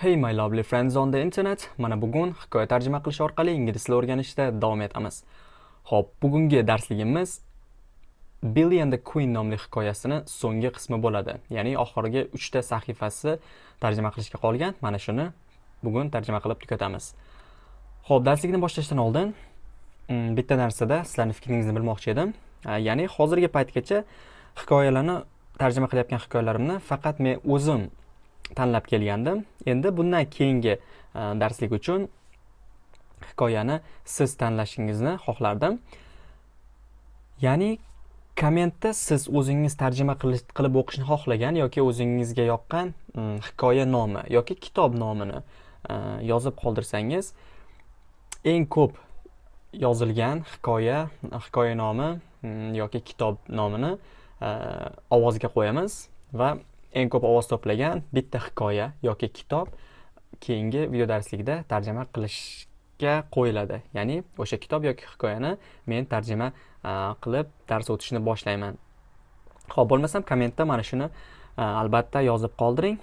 Hey my lovely friends on the internet. Mana bugun hikoya tarjima qilish orqali ingliz tilini o'rganishda davom etamiz. Xo'p, bugungi darsligimiz Billy and the Queen nomli hikoyasini so'nggi qismi bo'ladi. Ya'ni oxirgi 3 ta sahifasi tarjima qilishga qolgan. Mana shuni bugun tarjima qilib tugatamiz. Xo'p, darslikni boshlashdan oldin mm, bitta narsada sizlarning fikringizni bilmoqchi edim. Ya'ni hozirgi paytgacha hikoyalarni tarjima qilayotgan hikoyalarimni faqat men o'zim tanlab kelgandim. Endi bundan keyingi e, darslik uchun hikoyani siz tanlashingizni xohlardim. Ya'ni kommentda siz o'zingiz tarjima qilib o'qishni xohlagan yoki o'zingizga yoqqan mm, hikoya nomi yoki kitob nomini e, yozib qoldirsangiz eng ko'p yozilgan hikoya hikoya nomi mm, yoki kitob nomini e, ovozga qo'yamiz va eng ko'p ovoz to'plagan bitta hikoya yoki kitob keyingi video darslikda tarjima qilishga qo'yiladi. Ya'ni o'sha kitob yoki hikoyani men tarjima qilib dars o'tishni boshlayman. Ho'p bo'lmasam kommentda mana shuni albatta yozib qoldiring.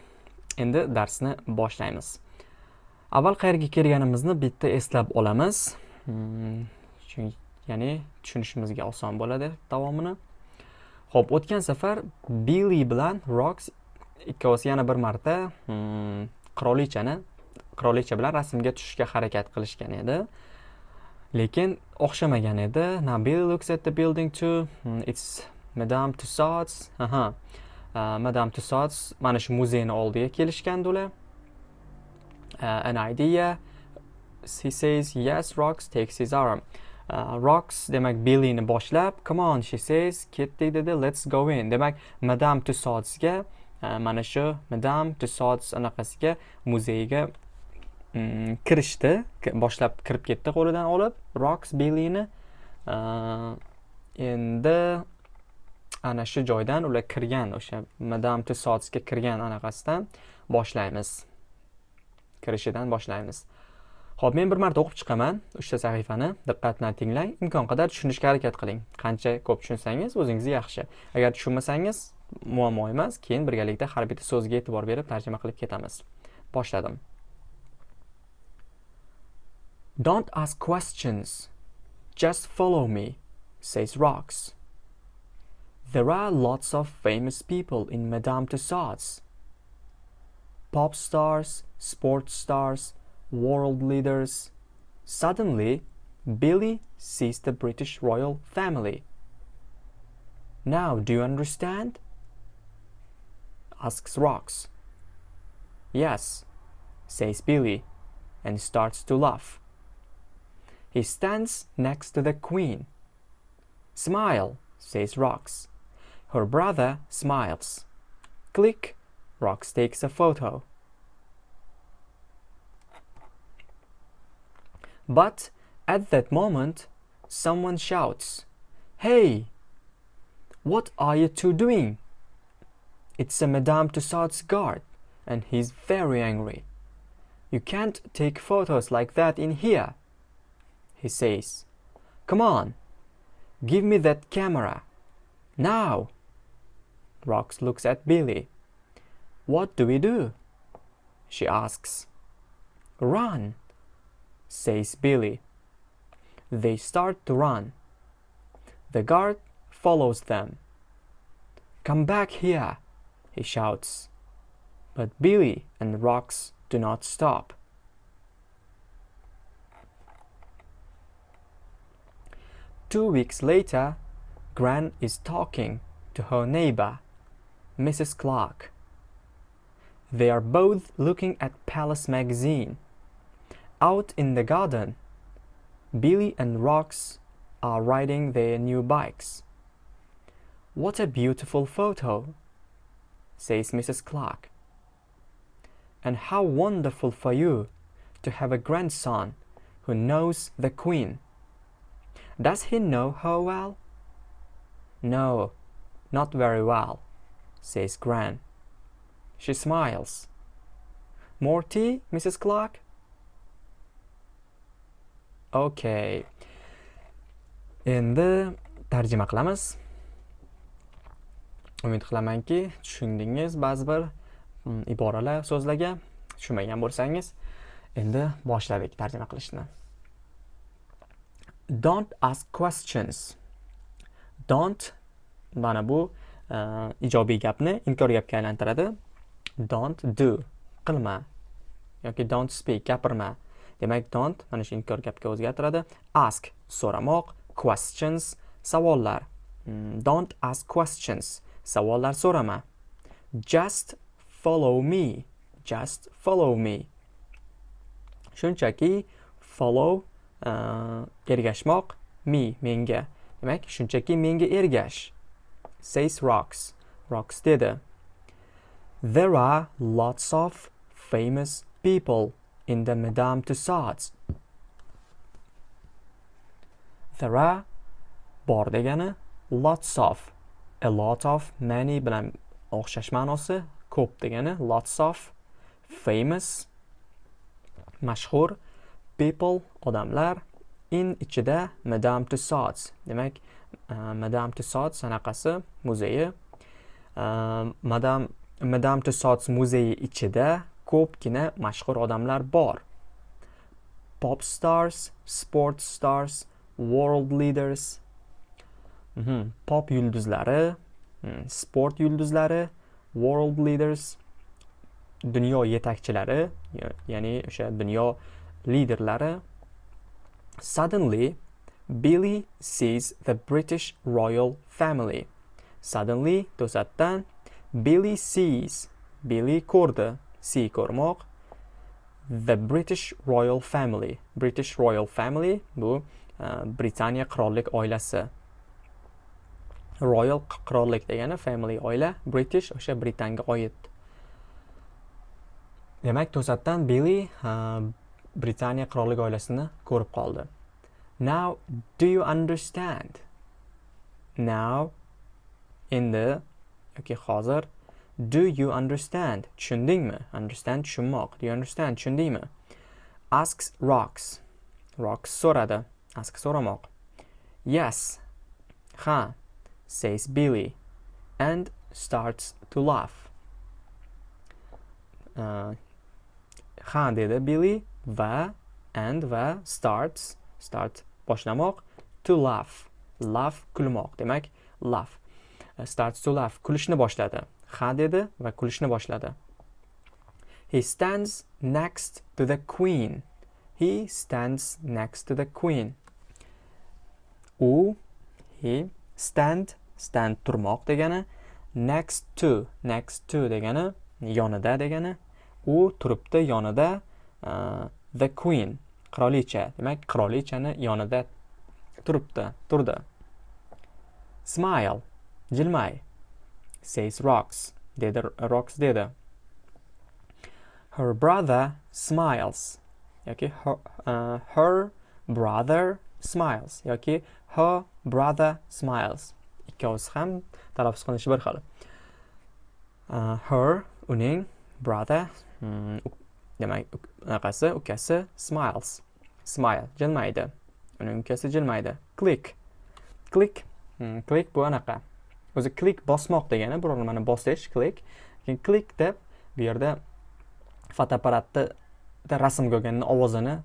Endi darsni boshlaymiz. Avval qayerga kelganimizni bitta eslab olamiz. Hmm, ya'ni tushunishimizga oson bo'ladi davomini. Xo'p, o'tgan safar Billy bilan Rox ikkovsi yana bir marta hmm, qirolichani qirolicha bilan rasmga tushishga harakat qilishgan edi. Lekin o'xshamagan edi. Now Billy looks at the building too. Hmm, it's Madame Tussauds. Aha. Uh, Madame Tussauds mana shu muzeyni oldiga kelishgandi ular. Uh, an idea. He says, yes, Rox takes his arm. Uh, rocks demak Billyni boshlab, come on she says, ketdik dedi, let's go in. Demak, Madame Tussaudsga uh, mana shu Madame Tussauds anaqasiga muzeyga um, kirishdi, boshlab kirib ketdi qo'lidan olib rocks Billyni. Uh, endi ana shu joydan ular kirgan o'sha Madame Tussaudsga kirgan anaqasidan boshlaymiz. Kirishidan boshlaymiz. Xo'p, men bir marta o'qib chiqaman uchta sahifani. Diqqat bilan tinglang. Imkon qadar tushunishga harakat qiling. Qancha ko'p tushunsangiz, o'zingizga yaxshi. Agar tushunmasangiz, muammo emas. Keyin birgalikda har bitta so'zga e'tibor berib tarjima qilib ketamiz. Boshladim. Don't ask questions. Just follow me, says Rox. There are lots of famous people in Madame Tussauds. Pop stars, sports stars, world leaders. Suddenly, Billy sees the British royal family. Now, do you understand? asks Rox. Yes, says Billy, and starts to laugh. He stands next to the Queen. Smile, says Rox. Her brother smiles. Click, Rox takes a photo. But at that moment, someone shouts, Hey! What are you two doing? It's a Madame Tussauds guard, and he's very angry. You can't take photos like that in here, he says. Come on, give me that camera. Now! Rox looks at Billy. What do we do? She asks. Run, says Billy. They start to run. The guard follows them. Come back here, he shouts. But Billy and Rox do not stop. Two weeks later, Gran is talking to her neighbor, Mrs. Clark. They are both looking at Palace magazine. Out in the garden, Billy and Rox are riding their new bikes. What a beautiful photo, says Mrs. Clark. And how wonderful for you to have a grandson who knows the Queen. Does he know her well? No, not very well, says Gran. She smiles. More tea, Mrs. Clark? Okay endi tarjima qilamiz. Umid qilamanki tushundingiz ba'zi bir mm, iboralar so'zlarga. Tushunmagan bo'lsangiz endi boshladik tarjima qilishni. Don't ask questions. Don't mana bu uh, ijobiy gapni inkor gapga aylantiradi. Don't do. Qilma. Yoki don't speak gapirma. Demak don't mana shu inkor gapga o'zgartiradi. Ask so'ramoq. Questions savollar. Hmm, don't ask questions savollar so'rama. Just follow me just follow me. Shunchaki follow uh, ergashmoq me menga. Demak shunchaki menga ergash. Says rocks rocks dedi. There are lots of famous people. In the Madame Tussauds. There are bor degani lots of a lot of many bilan o'xshash ma'nosi ko'p degani lots of famous mashhur people odamlar in ichida Madame Tussauds demak uh, Madame Tussauds anaqasi muzeyi uh, Madame Madame Tussauds muzeyi ichida ko'pgina mashhur odamlar bor pop stars sport stars world leaders mm -hmm. pop yulduzlari mhm, sport yulduzlari world leaders dunyo yetakchilari ya'ni o'sha dunyo liderlari suddenly Billy sees the British royal family. Suddenly, to'satdan, Billy sees, Billy ko'rdi, see ko'rmoq the british royal family. British royal family bu uh, britaniya qirollik oilasi. Royal qirollik degani family oila british o'sha britanga oid. Demak to'satdan billy uh, britaniya qirollik oilasini ko'rib qoldi. Now do you understand? Now endi yoki hozir do you understand? Tushundingmi? Understand tushunmoq. Do you understand? Tushundingmi? Asks rocks. Rocks so'radi. Ask so'ramoq. Yes. Ha. Says billy. And starts to laugh. Uh, ha dedi billy. Va and va starts start boshlamoq. To laugh. Laugh kulmoq. Demak laugh. Uh, starts to laugh. Kulishni boshladi. Ha dedi va kulishni boshladi. He stands next to the queen. He stands next to the queen. U he stand stand turmoq degani next to next to degani yonida degani. U turibdi yonida uh, the queen qirolicha. Demak qirolichani yonida turibdi turdi. Smile jilmay. Says Rocks. Dedi uh, Rocks dedi. Her brother smiles. yoki her, uh, her brother smiles yoki her brother smiles. Ikkovsi ham talaffuz qilinishi bir xil. Uh, her uning brother mm, demak anaqasi ukasi smiles. Smile jilmaydi. Uning ukasi jilmaydi. Click. Click. Hmm, click bu anaqa. O'zi klik bosmoq degani biror nimani bosish klik. Keyin klik deb bu yerda fotoapparatni rasmga olganni ovozini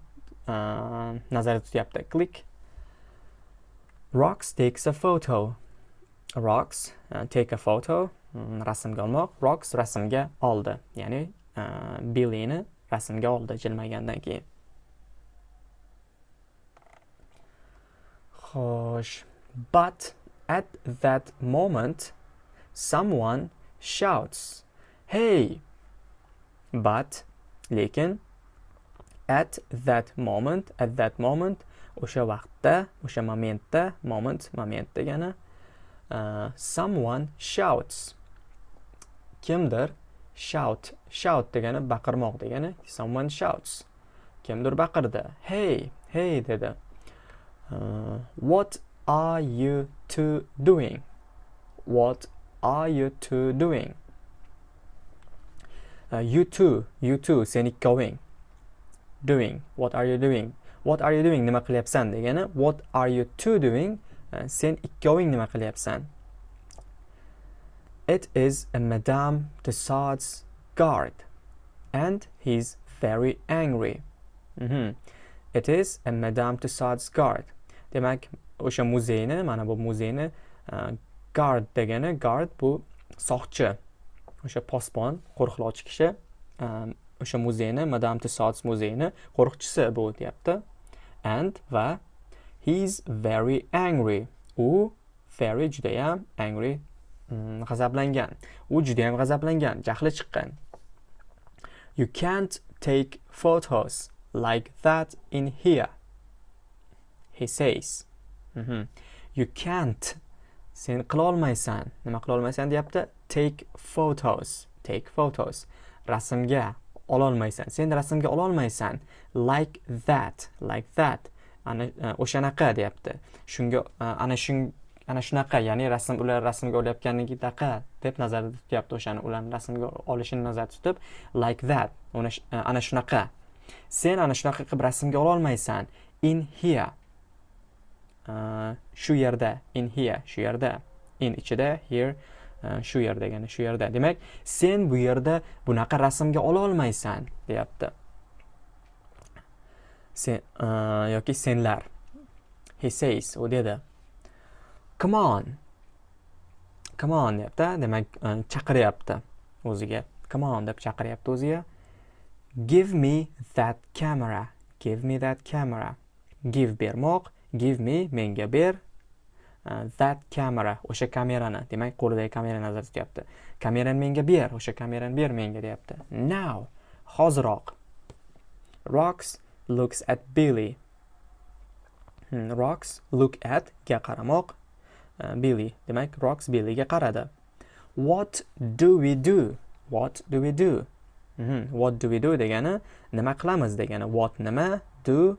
nazarda tutyapti. Klik rocks takes a photo. Rocks take a photo mm, rasmga olmoq. Rocks rasmga oldi ya'ni Billini rasmga oldi jilmagandan keyin. Xo'sh but At that moment, someone shouts, Hey! But, lekin, at that moment, at that moment, o'sha vaqtda, o'sha momentda, moment, moment degani, uh, someone shouts. Kimdir shout, shout degani baqirmoq degani, someone shouts. Kimdir baqirdi. Hey, hey dedi. Uh, what are you two doing? What are you two doing? Uh, you two, you two, sen going. Doing, what are you doing? What are you doing? Nima qilyapsan degani what are you two doing? Uh, sen ikkoving nima qilyapsan? It is a Madame Tussauds guard. and he's very angry Mhm. it is a madame tussauds guard demak o'sha muzeyni mana bu muzeyni uh, guard degani guard bu soqchi o'sha posbon qo'riqlovchi kishi um, o'sha muzeyni madame tussauds muzeyini qo'riqchisi bu deyapti and va he's very angry u very judayam angry mm, g'azablangan u judayam g'azablangan jahli chiqqan you can't take photos like that in here he says Mhm. Mhm. you can't. Sen qilolmaysan. Nima qilolmaysan deyapti? Take photos. Take photos. Rasmga ololmaysan. Sen rasmga ololmaysan. Like that. Like that. Ana e, o'shanaqa deyapti. Shunga e, ana shun ana shunaqa ya'ni rasm ular rasmga olayotganidaqa deb nazarda tutyapti o'shani. Ularni rasmga olishini nazarda tutib like that. E, ana shunaqa. Sen ana shunaqa qilib rasmga ololmaysan. In here. Э, shu yerda in here shu yerda in ichida here uh, shu yer degani shu yerda. Demak sen bu yerda bunaqa rasmga ola olmaysan deyapti. Sen uh, e, yoki senlar. He says u dedi. Come on. Come on deyapti. Demak uh, chaqiryapti o'ziga. Come on deb chaqiryapti o'ziga. Give me that camera. Give me that camera. Give bermoq. Give me menga ber. Uh, that camera o'sha kamerani demak qo'lidagi kamerani nazarda tutyapti. Kamerani menga ber o'sha kamerani ber menga deyapti. Now hoziroq. Rox looks at Billy. Hmm, Rox look at ga qaramoq. Uh, Billy demak Rox Billyga qaradi. What do we do? What do we do? Mhm, what do we do degani nima qilamiz degani. What nima do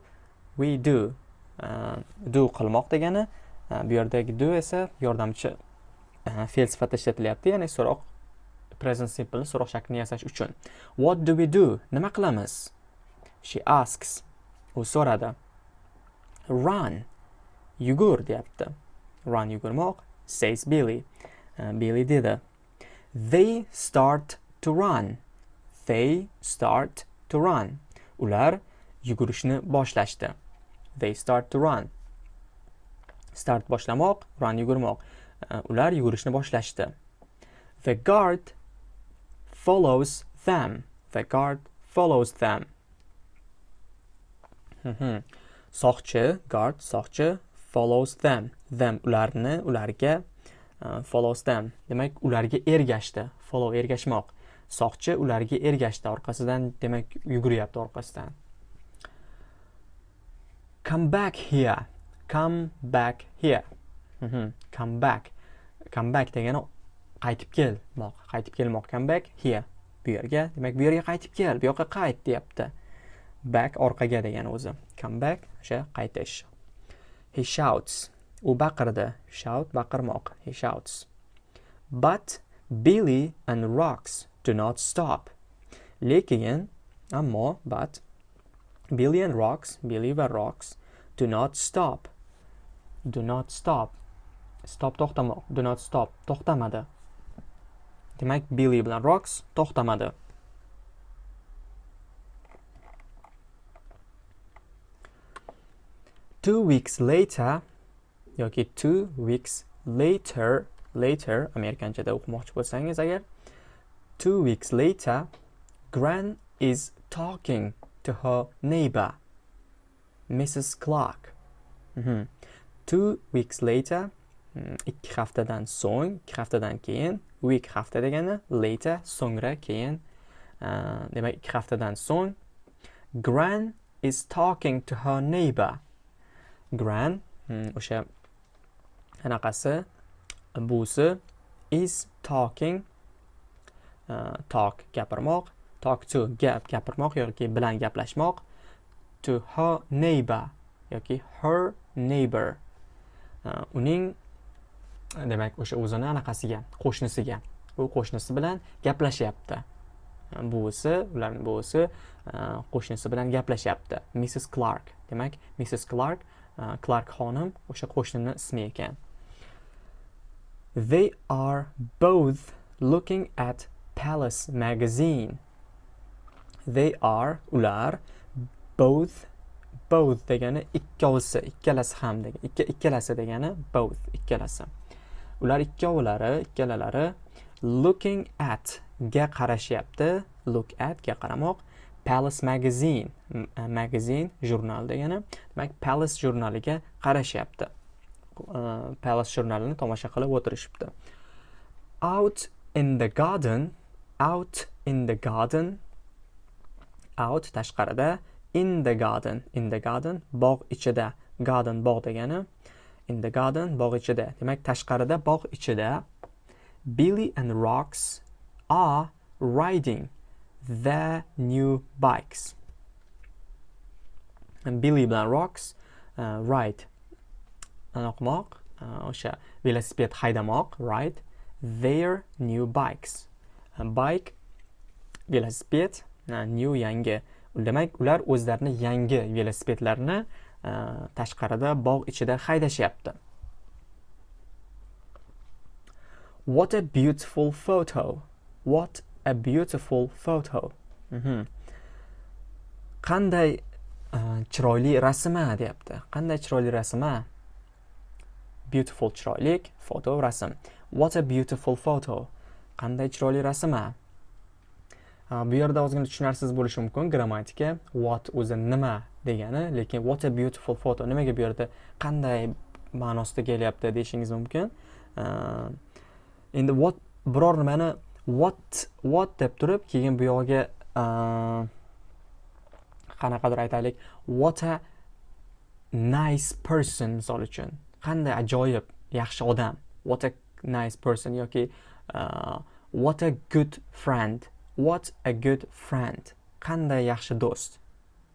we do? Э, do qilmoq degani e, bu yerdagi do esa yordamchi e, fe'l sifatida ishlatilyapti ya'ni so'roq present simple so'roq shaklini yasash uchun. What do we do? Nima qilamiz? She asks. U so'radi. Run. Yugur deyapti. Run yugurmoq says billy. Uh, billy dedi. They start to run. They start to run. Ular yugurishni boshlashdi. They start to run. Start boshlamoq run yugurmoq. Ular yugurishni boshlashdi. The guard follows them. The guard follows them. Soqchi guard soqchi follows them. Them ularni ularga uh, follows them. Demak ularga ergashdi. Follow ergashmoq. Soqchi ularga ergashdi. Orqasidan demak yuguryapti orqasidan. Come back here. Come back here. Mhm. come back. Come back degani qaytib kelmoq qaytib kelmoq. Come back here. Bu yerga. Demak bu yerga qaytib kel. Bu yoqqa qayt deyapti. Back orqaga degani o'zi. Come back. O'sha qaytish. He shouts. U baqirdi. Shout baqirmoq. He shouts. But billy and rocks do not stop. Lekin ammo but billy and rocks billy va rocks do not stop. Do not stop. Stop to'xtamoq do not stop. To'xtamadi demak billy bilan rocks to'xtamadi two weeks later yoki two weeks later later amerikanchada o'qimoqchi bo'lsangiz agar two weeks later gran is talking. To her neighbor mrs clark. Mhm. two weeks later ikki haftadan so'ng ikki haftadan keyin week hafta degani later so'ngra keyin uh, eh, demak ikki haftadan so'ng gran is talking to her neighbor. Gran o'sha anaqasi buvisi is talking uh, talk gapirmoq talk to gap gapirmoq yoki bilan gaplashmoq. To her neighbor yoki her neighbor. Uh, uning e, demak o'sha o'zini anaqasiga qo'shnisiga. U qo'shnisi bilan gaplashyapti. Buvisi ularni buvisi e, qo'shnisi bilan gaplashyapti. Mrs clark demak mrs clark uh, clark xonim o'sha qo'shnini ismi ekan. They are both looking at palace magazine. They are ular both both degani ikkovsi ikkalasi ham degani ikka ikkalasi degani both ikkalasi. Ular ikkovlari ikkalalari looking at ga qarashyapti. Look at ga qaramoq. Palace magazine magazine jurnal degani. Demak palace jurnaliga qarashyapti. Uh, palace jurnalini tomosha qilib o'tirishibdi. Out in the garden out in the garden out tashqarida in the garden. In the garden bog' ichida. Garden bog' degani in the garden bog' ichida. Demak tashqarida bog' ichida billy and rocks are riding their new bikes. Billy bilan rocks uh, ride anoqmoq uh, o'sha velosiped haydamoq ride their new bikes. Bike velosiped new yangi. Demak ular o'zlarini yangi velosipedlarni e, tashqarida bog' ichida haydashyapti. What a beautiful photo. What a beautiful photo. Mhm. qanday e, chiroyli rasm a deyapti. Qanday chiroyli rasm a beautiful chiroylik foto rasm. What a beautiful photo. Qanday chiroyli rasm a Э, bu yerda ozgina tushunarsiz bo'lishi mumkin. Grammatika what o'zi nima degani lekin what a beautiful photo nimaga bu yerda qanday ma'nosida kelyapti deyishingiz mumkin. Э, endi what biror nimani what what deb turib keyin bu yog'iga э, qanaqadir aytaylik. What a nice person misol uchun. Qanday ajoyib yaxshi odam. What a nice person yoki uh, what a good friend. What a good friend. Qanday yaxshi do'st.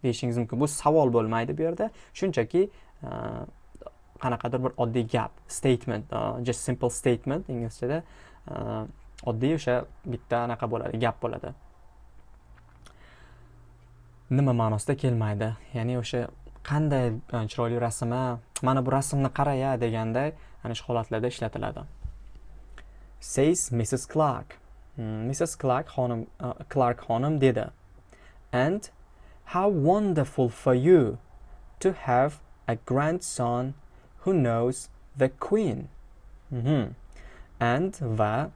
Deyishingiz mumkin. Bu savol bo'lmaydi bu yerda. Shunchaki e, qanaqadir bir oddiy gap statement uh, just simple statement inglizchada uh, oddiy o'sha bitta anaqa bo'ladi gap bo'ladi. Nima ma'nosida kelmaydi? Ya'ni o'sha qanday chiroyli rasmi, mana bu rasmni qaraya deganday ana shu holatlarda ishlatiladi. Says mrs clark Hmm, Mrs. Clark xonim uh, Clark xonim dedi. Uh, And how wonderful for you to have a grandson who knows the queen. Mm -hmm. And va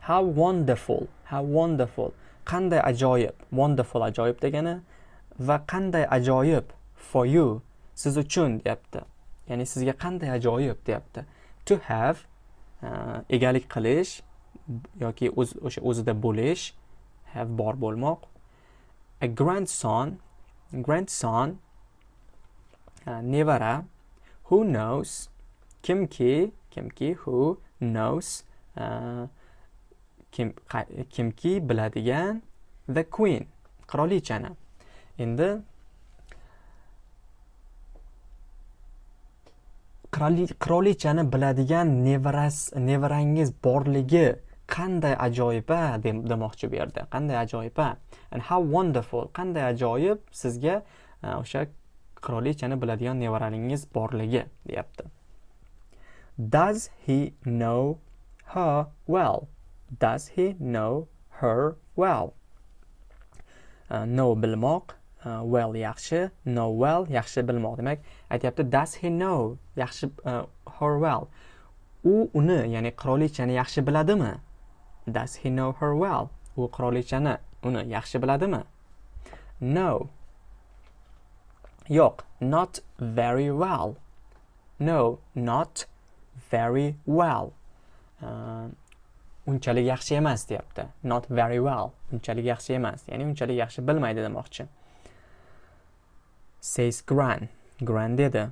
how wonderful, how wonderful. Qanday ajoyib, wonderful ajoyib degani va qanday ajoyib for you siz uchun deyapti. Ya'ni sizga qanday ajoyib deyapti. To have uh, egalik qilish yoki o'z o'sha o'zida bo'lish have bor bo'lmoq. A grandson grandson uh, nevara who knows kimki kimki who knows uh, kim kimki biladigan the queen qirolichani. Endi qirolichani biladigan nevaras nevarangiz borligi qanday ajoyib a demoqchi bu yerda qanday ajoyib and how wonderful qanday ajoyib sizga e, o'sha qirolichani biladigan nevaralingiz borligi deyapti. Does he know her well? Does he know her well? Uh, know bilmoq uh, well yaxshi know well yaxshi bilmoq. Demak aytyapti does he know yaxshi uh, her well? U uni ya'ni qirolichani yaxshi biladimi? Does he know her well? U qirolichani uni yaxshi biladimi? No. Yo'q, not very well. No, not very well. Uh, unchalik yaxshi emas deyapti. Not very well. Unchalik yaxshi emas. Ya'ni unchalik yaxshi bilmaydi demoqchi. Says Gran. Gran dedi.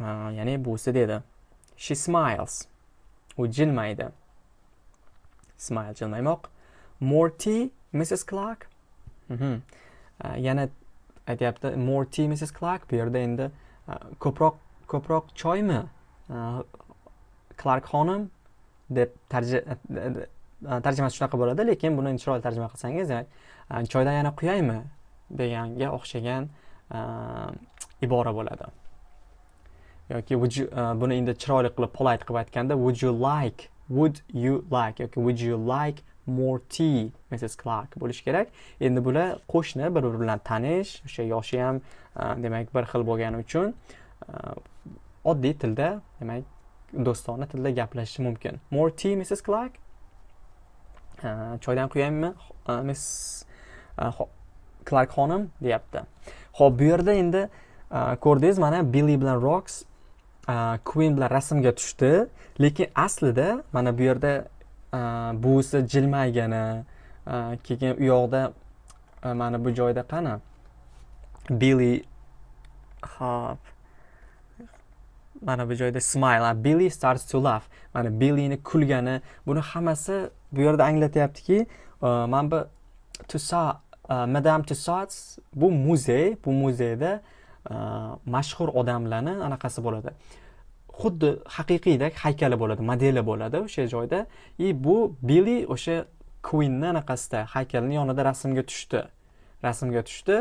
Uh, ya'ni busi dedi. She smiles. U jilmaydi. Smile jilmaymoq more tea mrs clark. Mm -hmm. uh, yana aytyapti more tea mrs clark bu yerda endi uh, ko'proq ko'proq choymi? Uh, clark xonim deb tarjimasi shunaqa bo'ladi lekin buni chiroyli tarjima qilsangiz demak choydan yana quyaymi deganga o'xshagan ibora bo'ladi. Yoki buni endi chiroyli qilib polite qilib aytganda would you like would you like? Yoki would you like more tea mrs clark bo'lishi kerak. Endi bular qo'shni bir biri bilan tanish o'sha yoshi ham e, demak bir xil bo'lgani uchun e, oddiy tilda demak do'stona tilda gaplashishi mumkin. More tea mrs clark? E, choydan quyaymi miss clark xonim deyapti. Ho'p bu yerda endi ko'rdingiz mana billi bilan roks queen bilan rasmga tushdi. Lekin aslida mana bu yerda buvisi jilmaygani keyin u yoqda mana bu joyda qani? Billi hop. Mana bu joyda smile billy starts to laugh mana billini kulgani buni hammasi bu yerda anglatyaptiki mana bu tussauds madam tussauds bu muzey bu muzeyda mashhur odamlarni anaqasi bo'ladi. Xuddi haqiqiydek haykali bo'ladi modeli bo'ladi o'sha joyda. И bu billi o'sha quinni anaqasida haykalni yonida rasmga tushdi. Rasmga tushdi.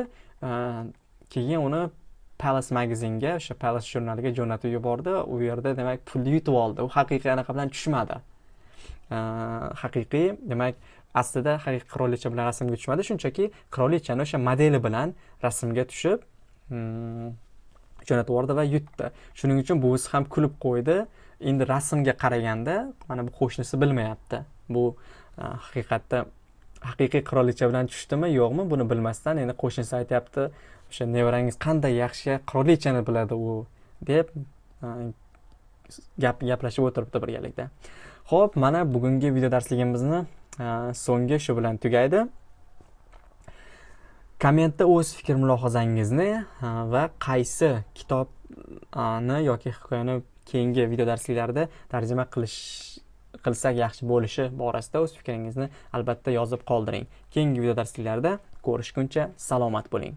Keyin uni palace magazinga o'sha palace jurnaliga jo'natib yubordi. U yerda demak pulni yutib oldi. U haqiqiy anaqa bilan tushmadi. Haqiqiy demak aslida haqiqiy qirolicha bilan rasmga tushmadi. Shunchaki qirolichani o'sha modeli bilan rasmga tushib Hmm. jo'natib yubordi va yutdi shuning uchun buvisi ham kulib qo'ydi. Endi rasmga qaraganda mana bu qo'shnisi bilmayapti. Bu e, haqiqatda haqiqiy qirolicha bilan tushdimi yo'qmi buni bilmasdan endi qo'shnisi aytyapti. O'sha nevarangiz qanday yaxshi qirolichani biladi u deb e, gap gaplashib o'tiribdi birgalikda. Ho'p mana bugungi video darsligimizni e, so'nggi shu bilan tugaydi. Kommentda o'z fikr mulohazangizni va qaysi kitobni yoki hikoyani keyingi video darsliklarda tarjima qilish qilsak yaxshi bo'lishi borasida o'z fikringizni albatta yozib qoldiring. Keyingi video darsliklarda ko'rishguncha salomat bo'ling.